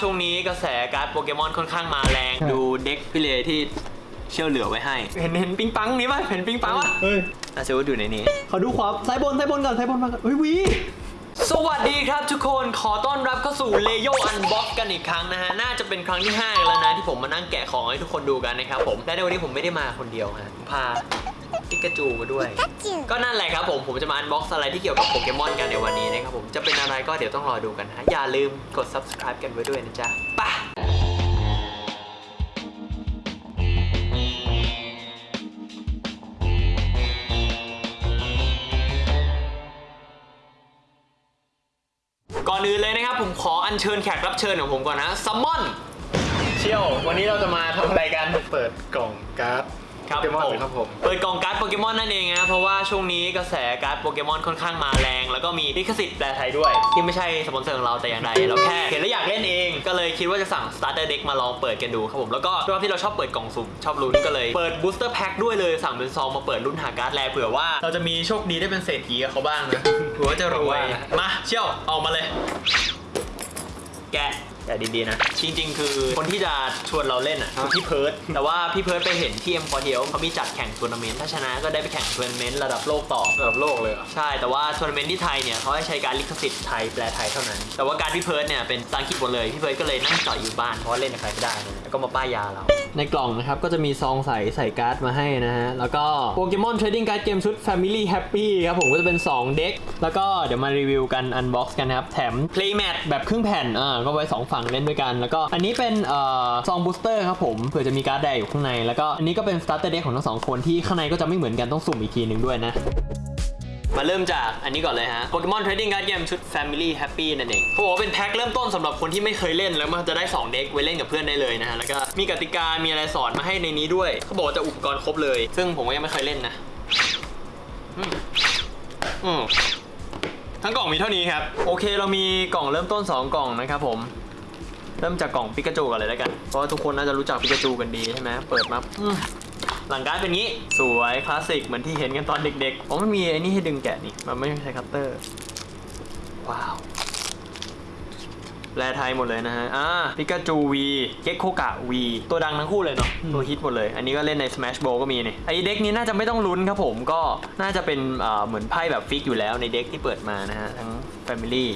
ช่วงนี้กระแสการ์ดโปเกมอนค่อนข้างมาแรงดูเด็กพี่เลที่เชี่ยวเหลือไว้ให้ เห็นเห็นปิงปังนี้ป่ะเห็นปิงปังป่ะเฮ้ยอาเซอุสว่าอยู่ในนี้ขอดูขวาซ้ายบนซ้ายบนก่อนซ้ายบนมาก่อนเฮ้ย V สวัสดีครับทุกคนขอต้อนรับเข้าสู่เลโย unbox กันอีกครั้งนะฮะ น่าจะเป็นครั้งที่5กันแล้วนะ ที่ผมมานั่งแกะของให้ทุกคนดูกันนะครับผม และในวันนี้ผมไม่ได้มาคนเดียวฮะผมพา ปิกาจูมาด้วย ก็นั่นแหละครับผมผมจะมา unbox อะไรที่เกี่ยวกับโปเกมอนกันในวันนี้นะครับผมจะเป็นอะไรก็เดี๋ยวต้องรอดูกันฮะอย่าลืมกด subscribe กันไว้ด้วยนะจ๊ะไปะก่อนอื่นเลยนะครับผมขออัญเชิญแขกรับเชิญของผมก่อนนะซัมมอนเชี่ยว วันนี้เราจะมาทำอะไรกัน เปิดกล่องการ์ด ครับโปเกมอนผมครับผม เปิดกล่องการ์ดโปเกมอนนั่นเองนะเพราะว่าช่วงนี้กระแสการ์ดโปเกมอนค่อนข้างมาแรง แล้วก็มีลิขสิทธิ์แปลไทยด้วย ที่ไม่ใช่สปอนเซอร์ของเราแต่อย่างใดเราแค่เห็นแล้วอยากเล่นเองก็เลยคิดว่าจะสั่ง starter deck มาลองเปิดกันดูครับผมแล้วก็ด้วยความที่เราชอบเปิดกล่องสุ่มชอบลุ้นก็เลยเปิด booster pack ด้วยเลยสั่งเป็นซองมาเปิดลุ้นหาการ์ด rare เผื่อว่าเราจะมีโชคดีได้เป็นเศรษฐีกับเขาบ้างนะเผื่อว่าจะรวยมาเชี่ยวออกมาเลย แกะ แกะดีๆนะ จริง ๆ คือคนที่จะชวนเราเล่นอะคือพี่เพิร์ดแต่ว่าพี่เพิร์ดไปเห็นที่เอ็มพอเทียเขามีจัดแข่งทัวร์นาเมนต์ถ้าชนะก็ได้ไปแข่งทัวร์นาเมนต์ระดับโลกต่อ ระดับโลกเลยเหรอใช่แต่ว่าทัวร์นาเมนต์ที่ไทยเนี่ยเขาให้ใช้การ์ดลิขสิทธิ์ไทยแปลไทยเท่านั้น แต่ว่าการ์ดพี่เพิร์ดเนี่ยเป็นภาษาอังกฤษหมดเลยพี่เพิร์ดก็เลยนั่งจ่อยอยู่บ้านเพราะว่าเล่นกับใครไม่ได้นะแล้วก็มาป้ายยาเรา ในกล่องนะครับ ก็จะมีซองใส่ใส่การ์ดมาให้นะฮะ แล้วก็ Pokemon Trading Card Game ชุด Family Happy ครับผมก็จะเป็น 2 deck แล้วก็เดี๋ยวมารีวิวกัน unbox กันนะครับ แถม Playmat แบบครึ่งแผ่นอ่าก็ไว้ 2 ฝั่งเล่นด้วยกัน แล้วก็อันนี้เป็นเอ่อซอง booster ครับผมเผื่อจะมีการ์ดแดงอยู่ข้างใน แล้วก็อันนี้ก็เป็น Starter Deck ของทั้งสองคนที่ข้างในก็จะไม่เหมือนกันต้องสุ่มอีกทีหนึ่งด้วยนะ มาเริ่มจากอันนี้ก่อนเลยฮะ Pokemon Trading Card Game ชุด Family Happy นั่นเองเขาบอกว่าเป็นแพ็คเริ่มต้นสำหรับคนที่ไม่เคยเล่นแล้วมันจะได้ 2 deck ไว้เล่นกับเพื่อนได้เลยนะฮะ แล้วก็มีกติกา มีอะไรสอนมาให้ในนี้ด้วยเขาบอกว่าจะอุปกรณ์ครบเลย ซึ่งผมก็ยังไม่เคยเล่นนะอืมอืมทั้งกล่องมีเท่านี้ครับ โอเคเรามีกล่องเริ่มต้น 2 กล่องนะครับผมเริ่มจากกล่องปิกาจูก่อนเลยแล้วกัน เพราะว่าทุกคนน่าจะรู้จักปิกาจูกันดีใช่ไหมเปิดมาอืม หลังการ์ดเป็นงี้ สวยคลาสสิกเหมือนที่เห็นกันตอนเด็กๆ อ๋อมันมีไอ้นี่ให้ดึงแกะนี่ มันไม่ใช้คัตเตอร์ ว้าวแปลไทยหมดเลยนะฮะ อ่าปิกาจู V เก็กโคกะ V ตัวดังทั้งคู่เลยเนาะ ตัวฮิตหมดเลย อันนี้ก็เล่นใน Smash Bros ก็มีนี่ ไอ deck นี้น่าจะไม่ต้องลุ้นครับผม ก็น่าจะเป็นเอ่อเหมือนไพ่แบบ fix อยู่แล้วใน deck ที่เปิดมานะฮะ ทั้ง Family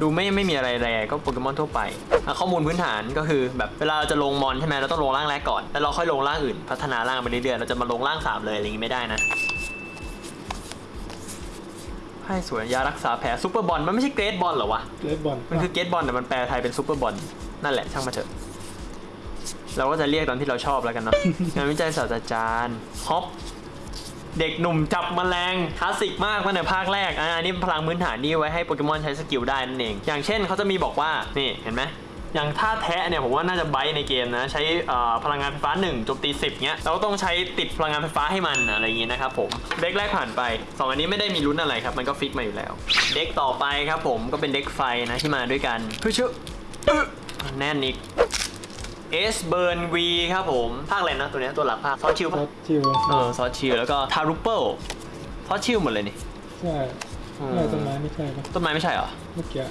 ดูไม่ไม่มีอะไรแรงก็โปเกมอนทั่วไปอะข้อมูลพื้นฐานก็คือแบบเวลาเราจะลงมอนใช่ไหมเราต้องลงร่างแรกก่อนแล้วเราค่อยลงร่างอื่น พัฒนาร่างไปเรื่อยๆเราจะมาลงร่างสามเลยอะไรอย่างงี้ไม่ได้นะให้สวยยารักษาแผลซูเปอร์บอลมันไม่ใช่ Great Ball เหรอวะ Great Ball มันคือ Great Ball แต่มันแปลไทยเป็นซูเปอร์บอลนั่นแหละช่างมาเถอะเราก็จะเรียกตามที่เราชอบแล้วกันเนาะงานวิจัยศาสตราจารย์ฮอป เด็กหนุ่มจับแมลงคลาสสิกมากมาในภาคแรกอันนี้พลังพื้นฐานนี่ไว้ให้โปเกมอนใช้ skill ได้นั่นเอง อย่างเช่นเขาจะมีบอกว่านี่เห็นไหมอย่างท่าแทะเนี่ยผมว่าน่าจะ bite ในเกมนะ ใช้พลังงานไฟฟ้า1โจมตี10เงี้ยเราก็ต้องใช้ติดพลังงานไฟฟ้าให้มันอะไรอย่างงี้นะครับผม deck แรกผ่านไปสองอันนี้ไม่ได้มีลุ้นอะไรครับ มันก็ fix มาอยู่แล้ว deck ต่อไปครับผมก็เป็น deck ไฟนะที่มาด้วยกันเพื่อเชื่อแน่นอีก S Burn V ครับผม ภาคอะไรนะตัวเนี้ยตัวหลักภาคซอสชิลซอปะสชิวเออซอสชิลแล้วก็ทารุเปิลซอสชิลหมดเลยนี่ ใช่เออต้นไม้ไม่ใช่ปะต้นไม้ไม่ใช่เหรอเมื่อกี้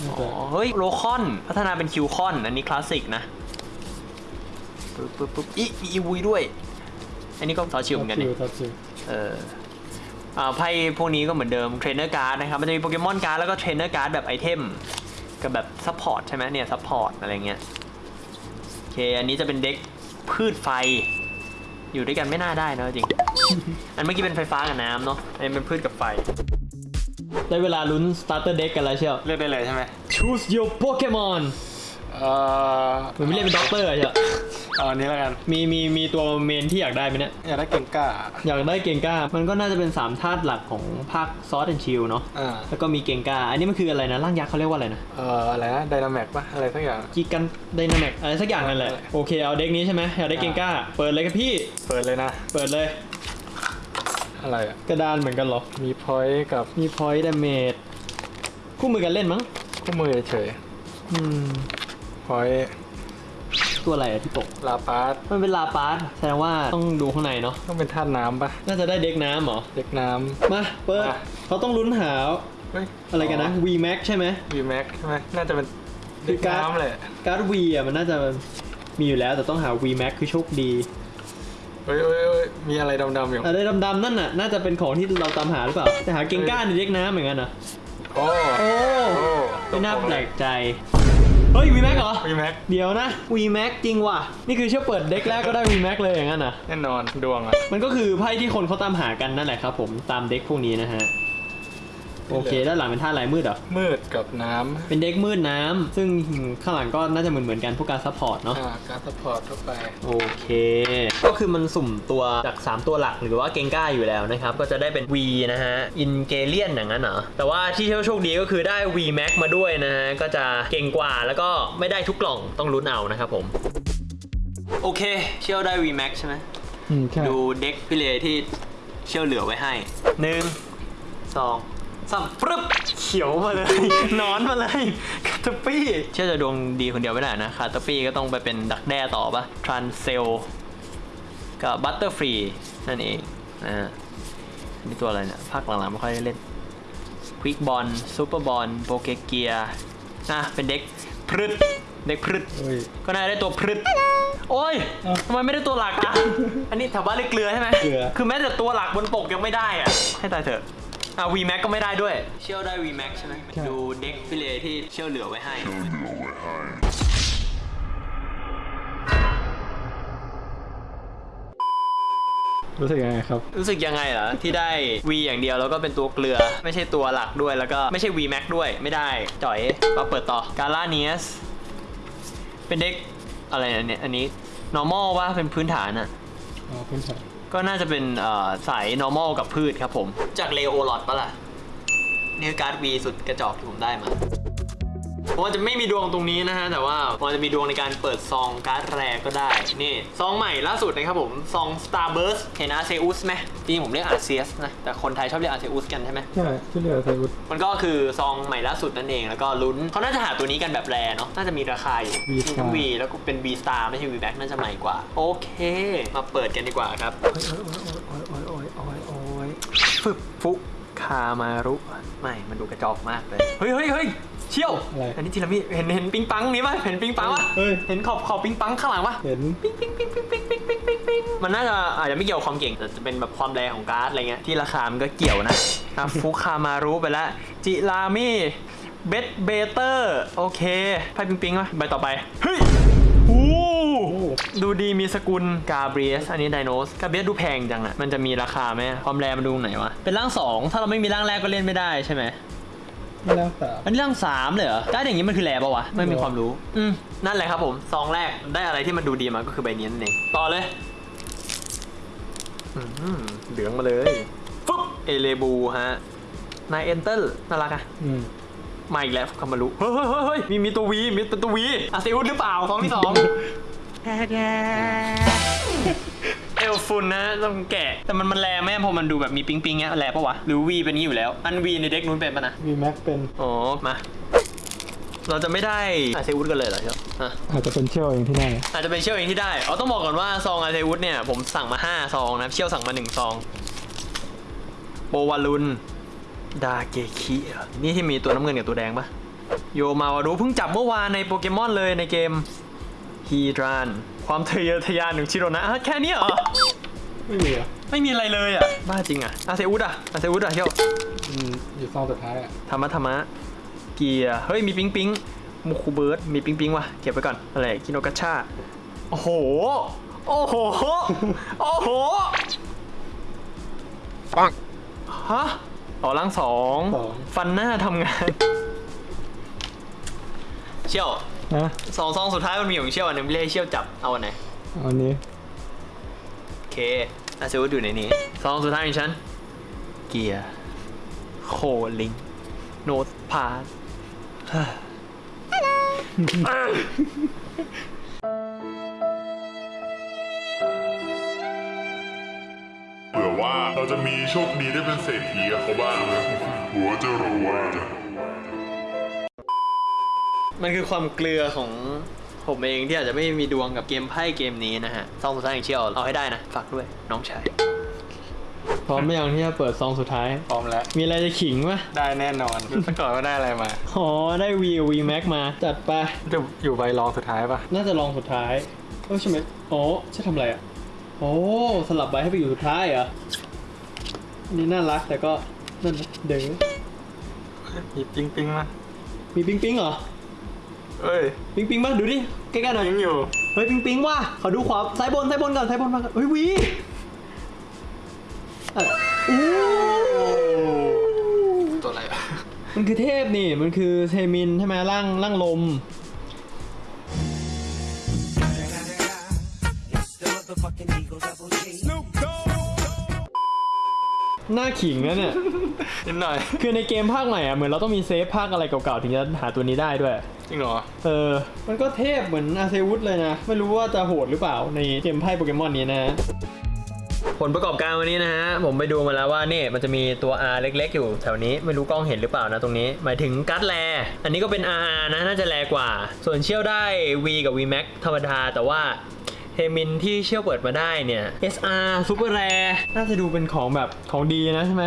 น่าอ๋จะอเฮ้ยโลคอน พัฒนาเป็นคิวคอน อันนี้คลาสสิกนะปึ๊บปึ๊บปึ๊บอีมีอีวีด้วย อันนี้ก็ซอสชิลเหมือนกันชินี่วซอสชิวเอออ่าไพ่พวกนี้ก็เหมือนเดิม trainer card นะครับ มันจะมี Pokemon card แล้วก็ trainer card แบบ item กับแบบ support ใช่ไหมเนี่ย support อะไรเงี้ยโอ เค อันนี้จะเป็น deck พืชไฟ อยู่ด้วยกันไม่น่าได้นะจริง อันเมื่อกี้เป็นไฟฟ้ากับน้ำเนาะ อันนี้เป็นพืชกับไฟ ได้เวลาลุ้น starter deck กันแล้วเชียว เลือกได้เลยใช่ไหม choose your Pokemon เอ่อเหมือนไม่เล่นเป็นด็อกเตอร์อะเชียว เอาอันนี้แล้วกัน มีมีมีตัว main ที่อยากได้ไหมเนี่ย อยากได้เก่งกล้า อยากได้เกงก้า มันก็น่าจะเป็น3ธาตุหลักของภาค Sword and Shield เนาะ อ่า แล้วก็มีเกงก้า อันนี้มันคืออะไรนะ ร่างยักษ์เขาเรียกว่าอะไรนะ เอ่อ อะไรนะ Dynamax ปะอะไรสักอย่างกีกันไดนามิกอะไรสักอย่างนั่นแหละ โอเค เอา deck นี้ใช่ไหมอยากได้เกงก้า เปิดเลยครับพี่ เปิดเลยนะ เปิดเลย อะไรอะกระดานเหมือนกันเหรอ มี point กับมี point damage คู่มือกันเล่นมั้ง คู่มือเฉยอืม point ตัวอะไรอะที่ตก ลาปาร์ตมันเป็นลาปาร์สแสดงว่าต้องดูข้างในเนาะ ต้องเป็นธาตุน้ำปะน่าจะได้ deck น้ำเหรอ deck น้ำมา เปิดมาเขาต้องลุ้นหาำเฮ้ยอะไรกันนะ V Max ใช่ไหม วีแม็กใช่ไหมน่าจะเป็นคือการ์ดน้ำเลยการ์ด V อะมันน่าจะมีอยู่แล้วแต่ต้องหา V Max คือโชคดีเฮ้ยเฮ้ยเฮ้ยมีอะไรดำๆอยู่อะไรดำๆนั่นน่ะน่าจะเป็นของที่เราตามหาหรือเปล่าแต่หาเกงก้าใน deck น้ำเหมือนกันเหรอโอ้โอ้ โอ้ไม่น่าแปลกใจ เฮ้ย V Max เหรอ วีแม็กเดี๋ยวนะ V Max จริงว่ะ นี่คือเชี่ยวเปิด deck แรกก็ได้ V Max เลยอย่างนั้นนะแน่นอนดวงอะ มันก็คือไพ่ที่คนเขาตามหากันนั่นแหละครับผมตาม deck พวกนี้นะฮะ โอเค ด้านหลังเป็นธาตุลายมืดเหรอ มืดกับน้ำเป็น deck มืดน้ำ ซึ่งข้างหลังก็น่าจะเหมือนเหมือนๆกันพวกการ์ด support เนาะ อ่าการ์ด support เข้าไป โอเค ก็คือมันสุ่มตัวจาก 3 ตัวหลักหรือว่าเกงก้าอยู่แล้วนะครับ ก็จะได้เป็น V นะฮะ อินเกเลียนอย่างนั้นเหรอ แต่ว่าที่โชคดีก็คือได้ V Max มาด้วยนะฮะ ก็จะเก่งกว่าแล้วก็ไม่ได้ทุกกล่องต้องลุ้นเอานะครับผม โอเค เชี่ยวได้ V Max ใช่ไหม อืมใช่ดูเด็กพี่เลที่เชี่ยวเหลือไว้ให้หนึ่งสอง สามปึ๊บเขียวมาเลย นอนมาเลยคาตาปี้เชื่อจะดวงดีคนเดียวไม่ได้นะคาตาปี้ก็ต้องไปเป็นดักแด้ต่อปะทรานเซลกับบัตเตอร์ฟรีนั่นเองนะฮะนี่ตัวอะไรเนี่ยภาคหลังๆไม่ค่อยได้เล่นควิกบอลซูเปอร์บอลโปเกเกียอะเป็นเด็กพรึดเด็กพรึดเฮ้ยก็น่าได้ตัวพรึดโอ้ยเอ้าทำไมไม่ได้ตัวหลักอะ อันนี้แถวบ้านเรียกเกลือใช่ไหมเกลือคือแม้แต่ตัวหลักบนปกยังไม่ได้อะ ให้ตายเถอะ อะ V Max ก็ไม่ได้ด้วย เชี่ยวได้ V Max ใช่ไหมดูเด็กฟิเลที่เชี่ยวเหลือไว้ให้ รู้สึกยังไงครับ รู้สึกยังไงเหรอ ที่ได้ V อย่างเดียวแล้วก็เป็นตัวเกลือ ไม่ใช่ตัวหลักด้วยแล้วก็ไม่ใช่ V Max ด้วยไม่ได้จ่อยมาเปิดต่อกาล่าเนียสเป็น deck อะไรอันเนี้ยอันนี้ normal ว่าเป็นพื้นฐานอะอ๋อคุณชาย ก็น่าจะเป็นสาย normal กับพืชครับผม จากเลโอลอดปะล่ะนี่คือการ์ด V สุดกระจอกที่ผมได้มา ผมอาจจะไม่มีดวงตรงนี้นะฮะ แต่ว่าผมอาจจะมีดวงในการเปิดซองการ์ดแรกก็ได้ นี่ซองใหม่ล่าสุดนะครับผม ซอง Starburst เห็นอาเซอุสไหมจริงๆผมเรียกอาเซียสนะ แต่คนไทยชอบเรียกอาเซอุสกันใช่ไหมใช่ที่เหลือไทยวุฒิมันก็คือซองใหม่ล่าสุดนั่นเอง แล้วก็ลุ้นเขาน่าจะหาตัวนี้กันแบบแรเนาะ น่าจะมีราคาอยู่ V มีทั้ง V แล้วก็เป็น V Star ไม่ใช่ V Back น่าจะใหม่กว่า โอเค มาเปิดกันดีกว่าครับโอ้ยโอ้ยโอ้ยโอ้ยโอ้ยโอ้ยฟึบฟุคามารุ ไม่ มันดูกระจอกมากเลย เฮ้ยเฮ้ยเฮ้ย เชี่ยวอะไรอันนี้ทีละมิเห็นเห็นปิงปังนี้ป่ะเห็นปิงปังป่ะเฮ้ย เห็นขอบขอบปิงปังข้างหลังป่ะเห็นปิ๊งปิ๊งปิ๊งปิ๊งปิ๊งปิ๊งปิ๊งปิ๊งปิ๊งมันน่าจะอาจจะไม่เกี่ยวกับความเก่งแต่จะเป็นแบบความแรงของการ์ดอะไรเงี้ยที่ราคามันก็เกี่ยวนะอะฟุคามารุไปแล้วจิรามิเบสเบเตอร์โอเคไพ่ปิงปิงวะใบต่อไปเฮ้ยโอ้ดูดีมีสกุลกาเบรียสอันนี้ไดโนสกาเบรียสดูแพงจังอะมันจะมีราคาไหมความแรงมันดูไหนวะเป็นร่างสองถ้าเราไม่มีร่างแรกก็เล่นไม่ได้ใช่ไหม ไม่แล้วสามอันนี้ร่างสามเลยเหรอได้อย่างนี้มันคือแหลปะวะไม่มีความรู้ อืมนั่นแหละครับผมซองแรกได้อะไรที่มันดูดีมาก็คือใบนี้นั่นเองต่อเลยอืมเหลืองมาเลยฟึ๊บเอเลบูฮะนายเอนเตอร์น่ารักอะอืมมาอีกแล้วคามารุเฮ้ยเฮ้ยเฮ้ยเฮ้ยมีมีตัว V มีเป็นตัว V อาเซอุสหรือเปล่าซองที่สอง เอลฟุนนะต้องแกะ แต่มันมันแรงไหมพอมันดูแบบมีปิงปิงเงี้ยแรงปะวะ หรือ V เป็นนี้อยู่แล้ว อัน V ใน deck นู้นเป็นปะนะ V Max เป็น อ๋อ มา เราจะไม่ได้อาเซอุสกันเลยเหรอเชียวอะ อาจจะเป็นเชี่ยวเองที่ได้อาจจะเป็นเชี่ยวเองที่ได้อ๋อต้องบอกก่อนว่าซองอาเซวุธเนี่ยผมสั่งมา 5 ซองนะ เชี่ยวสั่งมา 1 ซองโบวาลุนดาเกคิเหรอนี่ที่มีตัวน้ำเงินกับตัวแดงปะโยมาวารุเพิ่งจับเมื่อวานในโปเกมอนเลยในเกมฮีดรานความทะเยอทะยานของชิโรนะอะแค่นี้เหรอ ไม่มีอะไม่มีอะไรเลยอะ บ้าจริงอะอาเซวุธอะอาเซวุธอะเชี่ยวอืมอยู่ซองสุดท้ายอะธรรมะธรรมะเกียร์เฮ้ยมีปิงปิงมูคูเบิร์ดมีปิงปิงว่ะเก็บไว้ก่อนอะไรกิโนกาชาโอ้โห โอ้โห โอ้โหปังฮะอ๋อล่างสองสองฟันหน้าทำงาน เชี่ยวนะสองซองสุดท้ายมันมีของเชี่ยวอันหนึงไม่ได้ให้เชี่ยวจับเอาอันไหนเอาอันนี้โอ เคอาเซวุธอยู่ในนี้ซองสุดท้ายของฉัน เกียร์โคลิง โนตพาร์ทเผื่อว่าเราจะมีโชคดีได้เป็นเศรษฐีกับเขาบ้างนะหัวจะรวยมันคือความเกลือของ ผมเองที่อาจจะไม่มีดวงกับเกมไพ่เกมนี้นะฮะซองสุดท้ายของเชียวเอาให้ได้นะ ฝากด้วยน้องชายพร้อมไหมยังที่จะเปิดซองสุดท้าย พร้อมแล้ว มีอะไรจะขิงปะได้แน่นอนรู้ซะก่อนว่าได้อะไรมา อ๋อ ได้ V V Max มา จัดไปจะอยู่ใบรองสุดท้ายปะน่าจะลองสุดท้ายเออใช่ไหมอ๋อใช่ทำอะไรอะ โอ้สลับใบให้ไปอยู่สุดท้ายเหรออันนี่น่ารักแต่ก็นั่นนะเด้งหยิบปิ๊งปิ๊งมามีปิ๊งปิ๊งเหรอ เอ้ยปิ๊งปิ๊งป่ะดูดิใกล้ๆหน่อยปิ๊งอยู่เฮ้ยปิ๊งปิ๊งว่ะขอดูขวาซ้ายบนซ้ายบนก่อนซ้ายบนมาก่อนเฮ้ยวีเอ้ยอู้ตัวอะไรอะมันคือเทพนี่มันคือเทมินใช่ไหมร่างร่างลม หน้าขิงนะเนี่ย นิดหน่อย คือในเกมภาคใหม่อะเหมือนเราต้องมีเซฟภาคอะไรเก่าๆถึงจะหาตัวนี้ได้ด้วย จริงเหรอ เออ มันก็เทพเหมือนอาเซอุสเลยนะ ไม่รู้ว่าจะโหดหรือเปล่าในเกมไพ่โปเกมอนนี้นะผลประกอบการวันนี้นะฮะ ผมไปดูมาแล้วว่านี่มันจะมีตัว R เล็กๆ อยู่แถวนี้ไม่รู้กล้องเห็นหรือเปล่านะตรงนี้ หมายถึงการ์ด rare อันนี้ก็เป็น RR นะ น่าจะ rare กว่า ส่วนเชี่ยวได้ V กับ V Max ธรรมดาแต่ว่า เชมินที่เชี่ยวเปิดมาได้เนี่ย SR super rare น่าจะดูเป็นของแบบของดีนะใช่ไหม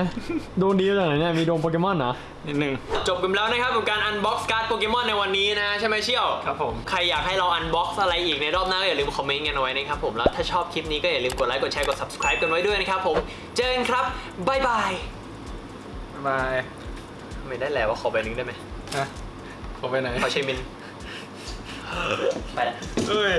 โดนดีจากไหนเนี่ยมีโดนโปเกมอนนะนิดนึงจบกันแล้วนะครับกับการ unbox การ์ดโปเกมอนในวันนี้นะ ใช่ไหมเชี่ยวครับผมใครอยากให้เรา unbox อะไรอีกในรอบหน้าก็อย่าลืมคอมเมนต์กันเอาไว้นะครับผมแล้วถ้าชอบคลิปนี้ก็อย่าลืมกดไลค์กดแชร์กด subscribe กันไว้ด้วยนะครับผมเจอกันครับบ๊ายบายบ๊ายบายไม่ได้แล้วว่าขอใบหนึ่งได้ไหมนะขอไปไหนขอเชมินไปละเอ้ย